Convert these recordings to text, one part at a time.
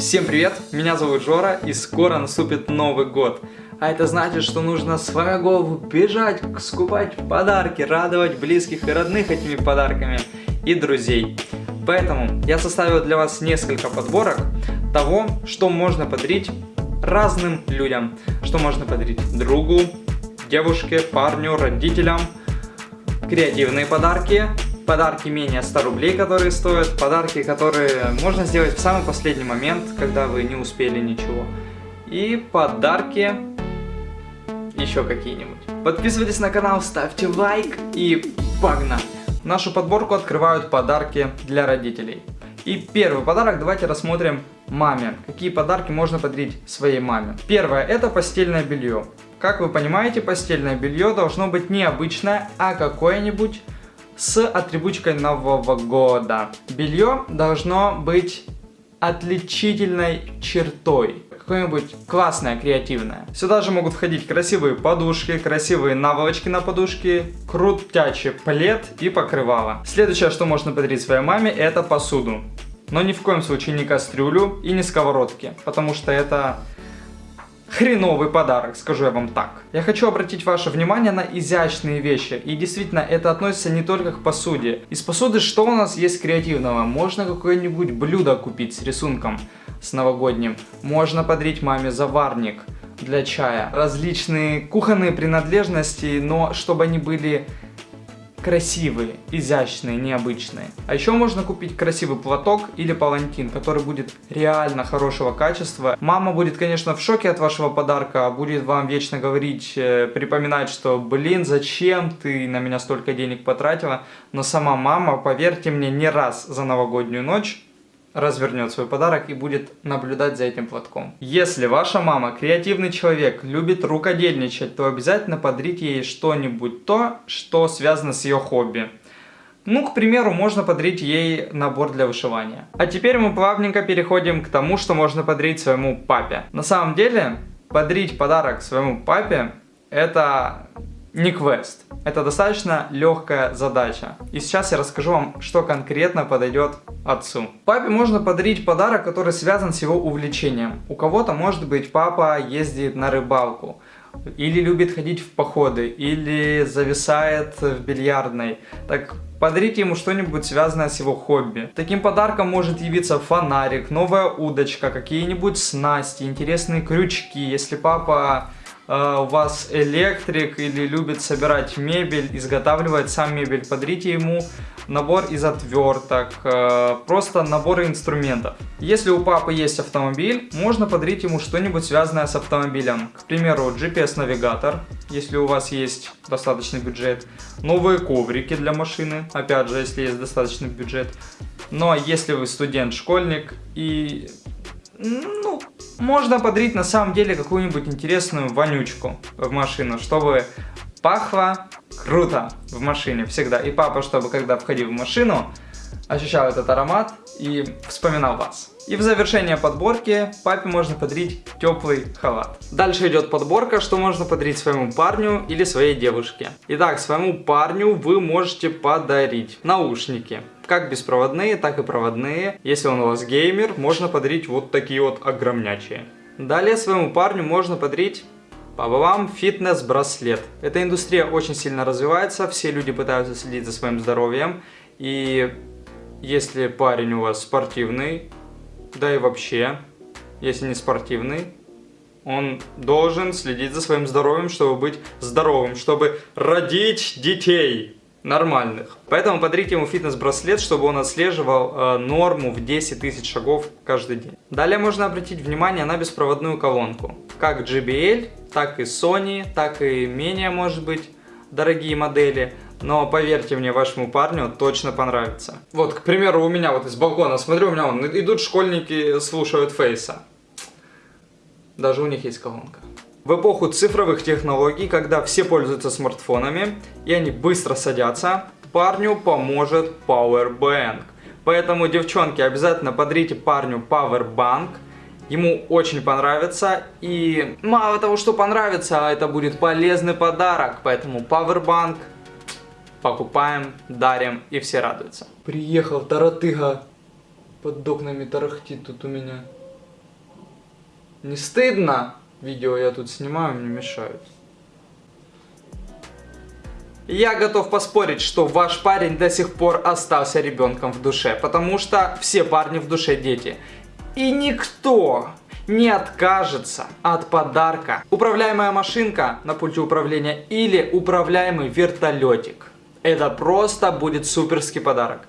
Всем привет, меня зовут Жора и скоро наступит Новый год. А это значит, что нужно с голову бежать, скупать подарки, радовать близких и родных этими подарками и друзей. Поэтому я составил для вас несколько подборок того, что можно подарить разным людям. Что можно подарить другу, девушке, парню, родителям. Креативные подарки, подарки менее 100 рублей, которые стоят, подарки, которые можно сделать в самый последний момент, когда вы не успели ничего. И подарки еще какие-нибудь. Подписывайтесь на канал, ставьте лайк и погнали! Нашу подборку открывают подарки для родителей. И первый подарок давайте рассмотрим маме. Какие подарки можно подарить своей маме. Первое это постельное белье. Как вы понимаете, постельное белье должно быть не обычное, а какое-нибудь с атрибутикой Нового года. Белье должно быть отличительной чертой какое-нибудь классное, креативное. Сюда же могут входить красивые подушки, красивые наволочки на подушки, крутячий плед и покрывало. Следующее, что можно подарить своей маме, это посуду. Но ни в коем случае не кастрюлю и не сковородки, потому что это хреновый подарок, скажу я вам так. Я хочу обратить ваше внимание на изящные вещи. И действительно, это относится не только к посуде. Из посуды что у нас есть креативного? Можно какое-нибудь блюдо купить с рисунком, с новогодним. Можно подарить маме заварник для чая. Различные кухонные принадлежности, но чтобы они были красивые, изящные, необычные. А еще можно купить красивый платок или палантин, который будет реально хорошего качества. Мама будет, конечно, в шоке от вашего подарка, будет вам вечно говорить, э, припоминать, что, блин, зачем ты на меня столько денег потратила. Но сама мама, поверьте мне, не раз за новогоднюю ночь развернет свой подарок и будет наблюдать за этим платком. Если ваша мама креативный человек, любит рукодельничать, то обязательно подарите ей что-нибудь то, что связано с ее хобби. Ну, к примеру, можно подарить ей набор для вышивания. А теперь мы плавненько переходим к тому, что можно подарить своему папе. На самом деле, подарить подарок своему папе это не квест. Это достаточно легкая задача. И сейчас я расскажу вам, что конкретно подойдет отцу. Папе можно подарить подарок, который связан с его увлечением. У кого-то, может быть, папа ездит на рыбалку, или любит ходить в походы, или зависает в бильярдной. Так подарите ему что-нибудь связанное с его хобби. Таким подарком может явиться фонарик, новая удочка, какие-нибудь снасти, интересные крючки. Если папа у вас электрик или любит собирать мебель, изготавливать сам мебель, подарите ему набор из отверток, э, просто наборы инструментов. Если у папы есть автомобиль, можно подарить ему что-нибудь связанное с автомобилем. К примеру, GPS-навигатор, если у вас есть достаточный бюджет. Новые коврики для машины, опять же, если есть достаточный бюджет. Но если вы студент, школьник и ну, можно подарить на самом деле какую-нибудь интересную вонючку в машину, чтобы пахло круто в машине всегда. И папа, чтобы когда входил в машину, ощущал этот аромат и вспоминал вас. И в завершение подборки папе можно подарить теплый халат. Дальше идет подборка, что можно подарить своему парню или своей девушке. Итак, своему парню вы можете подарить наушники. Как беспроводные, так и проводные. Если он у вас геймер, можно подарить вот такие вот огромнячие. Далее своему парню можно подарить по вам фитнес-браслет. Эта индустрия очень сильно развивается, все люди пытаются следить за своим здоровьем. И если парень у вас спортивный, да и вообще, если не спортивный, он должен следить за своим здоровьем, чтобы быть здоровым, чтобы родить детей нормальных. Поэтому подарите ему фитнес-браслет, чтобы он отслеживал э, норму в 10 тысяч шагов каждый день. Далее можно обратить внимание на беспроводную колонку. Как JBL, так и Sony, так и менее, может быть, дорогие модели. Но поверьте мне, вашему парню точно понравится. Вот, к примеру, у меня вот из балкона, смотрю, у меня вон, идут школьники, слушают фейса. Даже у них есть колонка. В эпоху цифровых технологий, когда все пользуются смартфонами и они быстро садятся, парню поможет Powerbank. Поэтому, девчонки, обязательно подарите парню Powerbank. Ему очень понравится. И мало того, что понравится, а это будет полезный подарок. Поэтому Powerbank покупаем, дарим и все радуются. Приехал таратыга под окнами тарахтит тут у меня. Не стыдно? Видео я тут снимаю, мне мешают. Я готов поспорить, что ваш парень до сих пор остался ребенком в душе, потому что все парни в душе дети. И никто не откажется от подарка. Управляемая машинка на пульте управления или управляемый вертолетик. Это просто будет суперский подарок.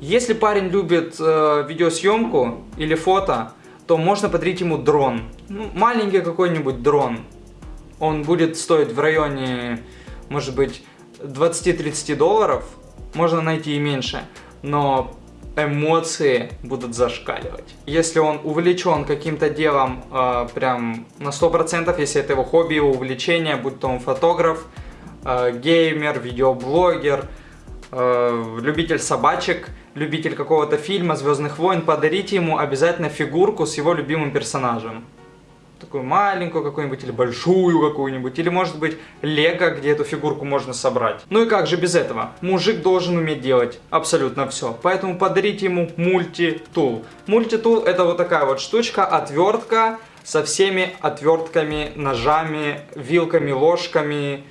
Если парень любит э, видеосъемку или фото, то можно подарить ему дрон. Ну, маленький какой-нибудь дрон. Он будет стоить в районе, может быть, 20-30 долларов, можно найти и меньше, но эмоции будут зашкаливать. Если он увлечен каким-то делом э, прям на 100%, если это его хобби, его увлечение, будь то он фотограф, э, геймер, видеоблогер, э, любитель собачек, любитель какого-то фильма, Звездных войн, подарите ему обязательно фигурку с его любимым персонажем такую маленькую какую-нибудь или большую какую-нибудь, или может быть лего, где эту фигурку можно собрать. Ну и как же без этого? Мужик должен уметь делать абсолютно все, поэтому подарите ему мультитул. Мультитул это вот такая вот штучка, отвертка со всеми отвертками, ножами, вилками, ложками,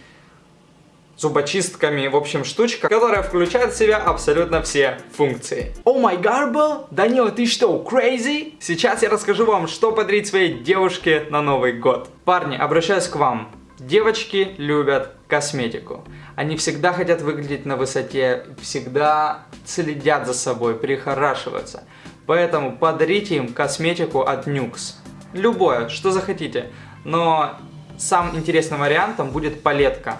зубочистками, в общем, штучка, которая включает в себя абсолютно все функции. О май гарбл, Данила, ты что, crazy? Сейчас я расскажу вам, что подарить своей девушке на Новый год. Парни, обращаюсь к вам. Девочки любят косметику. Они всегда хотят выглядеть на высоте, всегда следят за собой, прихорашиваются. Поэтому подарите им косметику от Nux. Любое, что захотите. Но самым интересным вариантом будет палетка.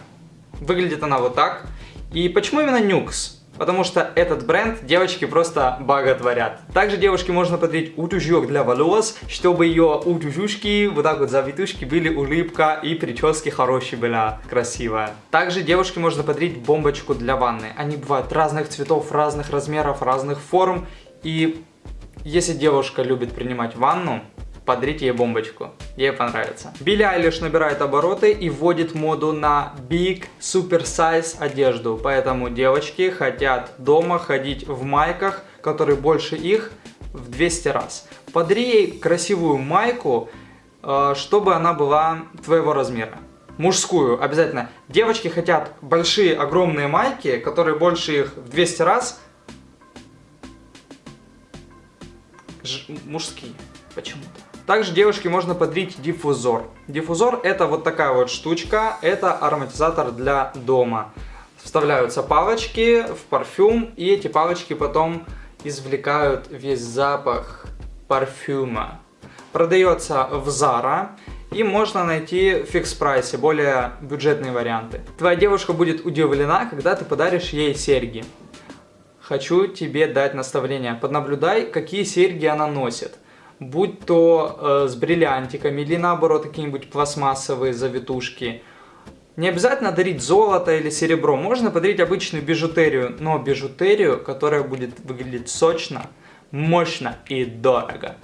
Выглядит она вот так. И почему именно Nux? Потому что этот бренд девочки просто боготворят. Также девушке можно подарить утюжок для волос, чтобы ее утюжушки, вот так вот завитушки, были улыбка и прически хорошие была, красивая. Также девушке можно подарить бомбочку для ванны. Они бывают разных цветов, разных размеров, разных форм. И если девушка любит принимать ванну, подарите ей бомбочку, ей понравится. Билли Айлиш набирает обороты и вводит моду на Big Super Size одежду, поэтому девочки хотят дома ходить в майках, которые больше их в 200 раз. Подари ей красивую майку, э, чтобы она была твоего размера. Мужскую, обязательно. Девочки хотят большие, огромные майки, которые больше их в 200 раз. Ж мужские, почему-то. Также девушке можно подарить диффузор. Диффузор это вот такая вот штучка, это ароматизатор для дома. Вставляются палочки в парфюм, и эти палочки потом извлекают весь запах парфюма. Продается в Zara, и можно найти в фикс прайсе, более бюджетные варианты. Твоя девушка будет удивлена, когда ты подаришь ей серьги. Хочу тебе дать наставление. Поднаблюдай, какие серьги она носит будь то э, с бриллиантиками или наоборот какие-нибудь пластмассовые завитушки. Не обязательно дарить золото или серебро, можно подарить обычную бижутерию, но бижутерию, которая будет выглядеть сочно, мощно и дорого.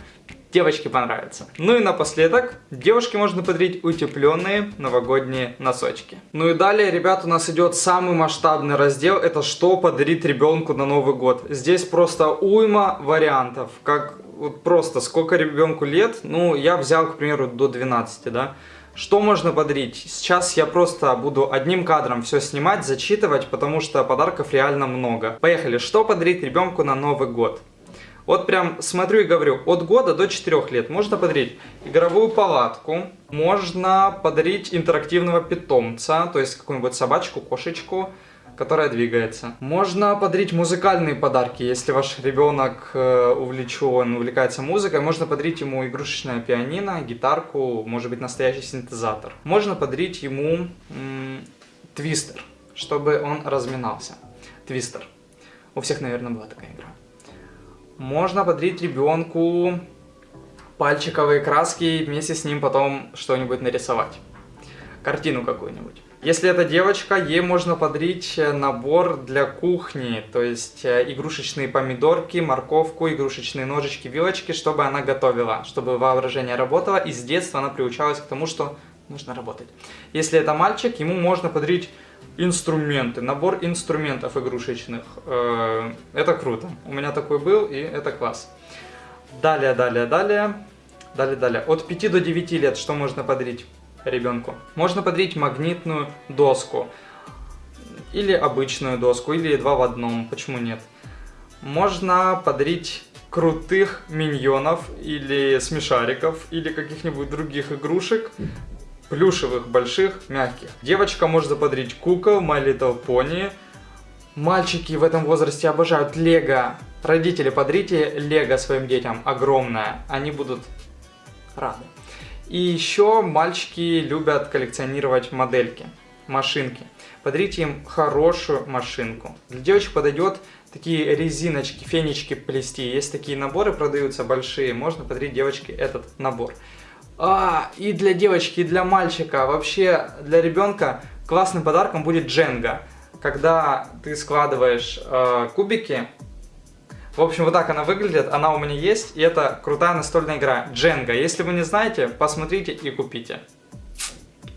Девочке понравится. Ну и напоследок, девушке можно подарить утепленные новогодние носочки. Ну и далее, ребят, у нас идет самый масштабный раздел, это что подарить ребенку на Новый год. Здесь просто уйма вариантов, как вот просто сколько ребенку лет, ну, я взял, к примеру, до 12, да. Что можно подарить? Сейчас я просто буду одним кадром все снимать, зачитывать, потому что подарков реально много. Поехали, что подарить ребенку на Новый год? Вот прям смотрю и говорю, от года до 4 лет можно подарить игровую палатку, можно подарить интерактивного питомца, то есть какую-нибудь собачку, кошечку, которая двигается. Можно подарить музыкальные подарки, если ваш ребенок э, увлечен, увлекается музыкой, можно подарить ему игрушечное пианино, гитарку, может быть настоящий синтезатор. Можно подарить ему твистер, чтобы он разминался. Твистер. У всех, наверное, была такая игра. Можно подарить ребенку пальчиковые краски и вместе с ним потом что-нибудь нарисовать. Картину какую-нибудь. Если это девочка, ей можно подарить э, набор для кухни, то есть э, игрушечные помидорки, морковку, игрушечные ножички, вилочки, чтобы она готовила, чтобы воображение работало, и с детства она приучалась к тому, что нужно работать. Если это мальчик, ему можно подарить инструменты, набор инструментов игрушечных. Э, это круто. У меня такой был, и это класс. Далее, далее, далее. Далее, далее. От 5 до 9 лет что можно подарить ребенку? Можно подарить магнитную доску. Или обычную доску, или два в одном, почему нет? Можно подарить крутых миньонов, или смешариков, или каких-нибудь других игрушек, плюшевых, больших, мягких. Девочка может подарить кукол, My Little Pony. Мальчики в этом возрасте обожают лего. Родители, подарите лего своим детям, огромное. Они будут рады. И еще мальчики любят коллекционировать модельки, машинки. Подарите им хорошую машинку. Для девочек подойдет такие резиночки, фенечки плести. Есть такие наборы, продаются большие. Можно подарить девочке этот набор. А, и для девочки, и для мальчика, вообще для ребенка классным подарком будет дженга. Когда ты складываешь э, кубики, в общем, вот так она выглядит, она у меня есть, и это крутая настольная игра Дженга. Если вы не знаете, посмотрите и купите.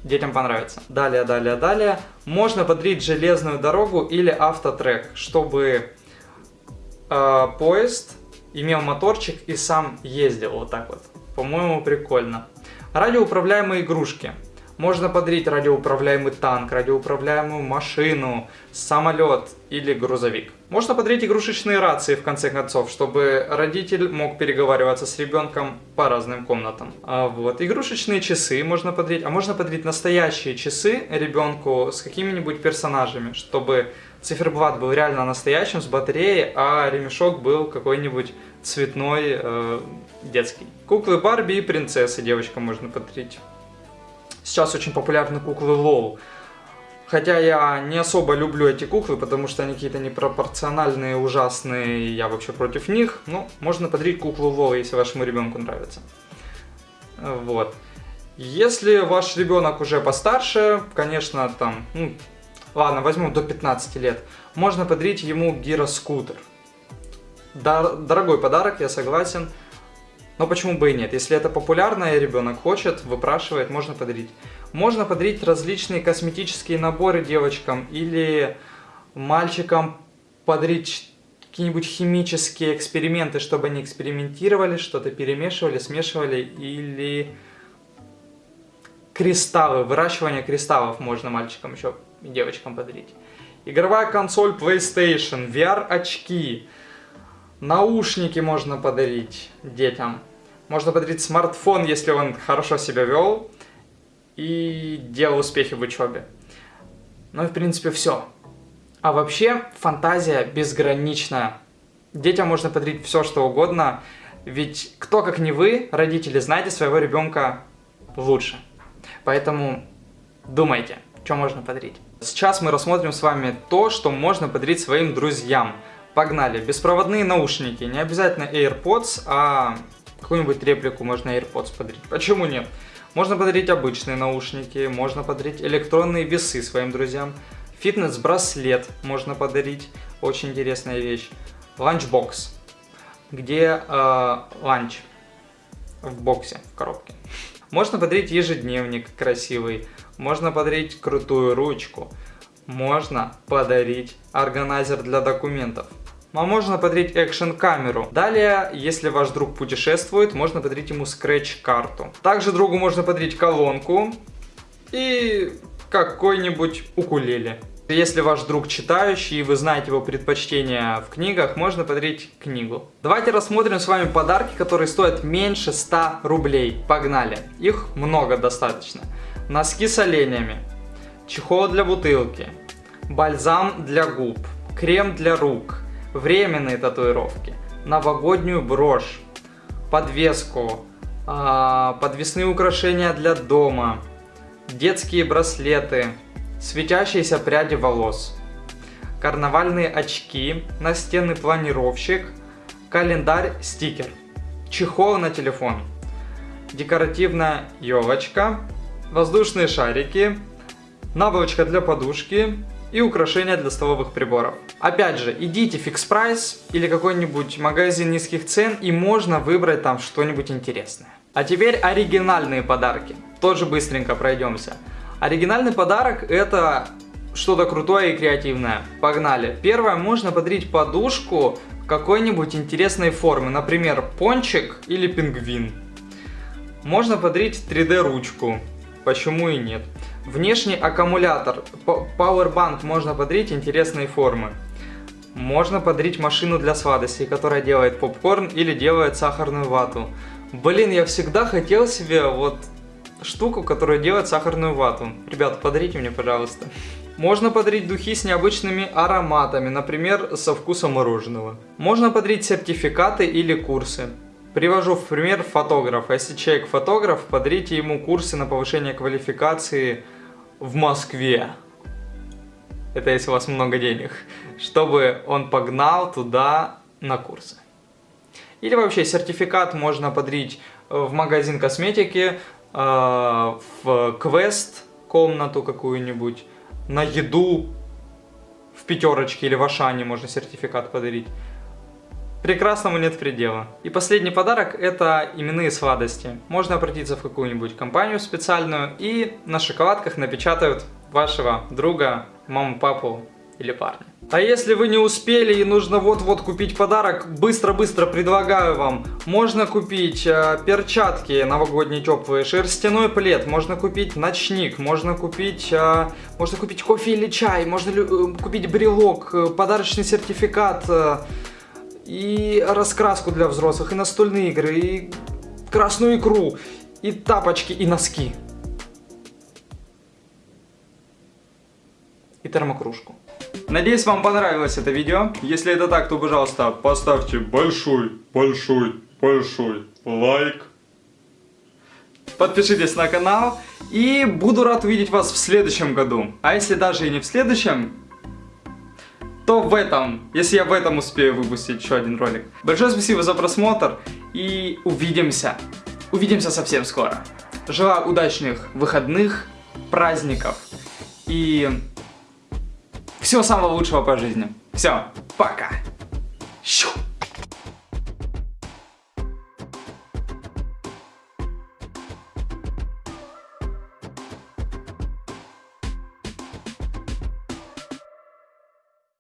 Детям понравится. Далее, далее, далее. Можно подарить железную дорогу или автотрек, чтобы э, поезд имел моторчик и сам ездил вот так вот. По-моему, прикольно. Радиоуправляемые игрушки. Можно подарить радиоуправляемый танк, радиоуправляемую машину, самолет или грузовик. Можно подарить игрушечные рации, в конце концов, чтобы родитель мог переговариваться с ребенком по разным комнатам. А вот, игрушечные часы можно подарить, а можно подарить настоящие часы ребенку с какими-нибудь персонажами, чтобы циферблат был реально настоящим, с батареей, а ремешок был какой-нибудь цветной, э, детский. Куклы Барби и принцессы девочкам можно подарить. Сейчас очень популярны куклы Лол. Хотя я не особо люблю эти куклы, потому что они какие-то непропорциональные, ужасные, я вообще против них. Ну, можно подарить куклу Лол, если вашему ребенку нравится. Вот. Если ваш ребенок уже постарше, конечно, там, ну, ладно, возьмем до 15 лет, можно подарить ему гироскутер. Дор дорогой подарок, я согласен. Но почему бы и нет? Если это популярно и ребенок хочет, выпрашивает, можно подарить. Можно подарить различные косметические наборы девочкам или мальчикам подарить какие-нибудь химические эксперименты, чтобы они экспериментировали, что-то перемешивали, смешивали или кристаллы, выращивание кристаллов можно мальчикам еще и девочкам подарить. Игровая консоль PlayStation, VR-очки, Наушники можно подарить детям. Можно подарить смартфон, если он хорошо себя вел и делал успехи в учебе. Ну и в принципе все. А вообще фантазия безграничная. Детям можно подарить все, что угодно, ведь кто как не вы, родители, знаете своего ребенка лучше. Поэтому думайте, что можно подарить. Сейчас мы рассмотрим с вами то, что можно подарить своим друзьям. Погнали. Беспроводные наушники. Не обязательно AirPods, а какую-нибудь реплику можно AirPods подарить. Почему нет? Можно подарить обычные наушники, можно подарить электронные весы своим друзьям. Фитнес-браслет можно подарить. Очень интересная вещь. Ланчбокс. Где э, ланч? В боксе, в коробке. Можно подарить ежедневник красивый. Можно подарить крутую ручку. Можно подарить органайзер для документов а можно подарить экшен-камеру. Далее, если ваш друг путешествует, можно подарить ему скретч-карту. Также другу можно подарить колонку и какой-нибудь укулеле. Если ваш друг читающий и вы знаете его предпочтения в книгах, можно подарить книгу. Давайте рассмотрим с вами подарки, которые стоят меньше 100 рублей. Погнали. Их много достаточно. Носки с оленями, чехол для бутылки, бальзам для губ, крем для рук, временные татуировки, новогоднюю брошь, подвеску, а, подвесные украшения для дома, детские браслеты, светящиеся пряди волос, карнавальные очки, настенный планировщик, календарь-стикер, чехол на телефон, декоративная елочка, воздушные шарики, наволочка для подушки, и украшения для столовых приборов. Опять же, идите Fix Price или какой-нибудь магазин низких цен и можно выбрать там что-нибудь интересное. А теперь оригинальные подарки. Тоже быстренько пройдемся. Оригинальный подарок это что-то крутое и креативное. Погнали. Первое, можно подарить подушку какой-нибудь интересной формы. Например, пончик или пингвин. Можно подарить 3D ручку. Почему и нет? Внешний аккумулятор. Powerbank можно подарить интересные формы. Можно подарить машину для сладостей, которая делает попкорн или делает сахарную вату. Блин, я всегда хотел себе вот штуку, которая делает сахарную вату. Ребята, подарите мне, пожалуйста. Можно подарить духи с необычными ароматами, например, со вкусом мороженого. Можно подарить сертификаты или курсы. Привожу в пример фотографа. Если человек фотограф, подарите ему курсы на повышение квалификации в Москве. Это если у вас много денег. Чтобы он погнал туда на курсы. Или вообще сертификат можно подарить в магазин косметики, э, в квест комнату какую-нибудь, на еду в пятерочке или в Ашане можно сертификат подарить. Прекрасному нет предела. И последний подарок это именные сладости. Можно обратиться в какую-нибудь компанию специальную и на шоколадках напечатают вашего друга, маму, папу или парня. А если вы не успели и нужно вот-вот купить подарок, быстро-быстро предлагаю вам. Можно купить э, перчатки новогодние теплые, шерстяной плед, можно купить ночник, можно купить, э, можно купить кофе или чай, можно э, купить брелок, э, подарочный сертификат, э, и раскраску для взрослых, и настольные игры, и красную икру, и тапочки, и носки. И термокружку. Надеюсь, вам понравилось это видео. Если это так, то, пожалуйста, поставьте большой, большой, большой лайк. Подпишитесь на канал. И буду рад увидеть вас в следующем году. А если даже и не в следующем, то в этом, если я в этом успею выпустить еще один ролик. Большое спасибо за просмотр и увидимся. Увидимся совсем скоро. Желаю удачных выходных, праздников и всего самого лучшего по жизни. Все, пока. Щу.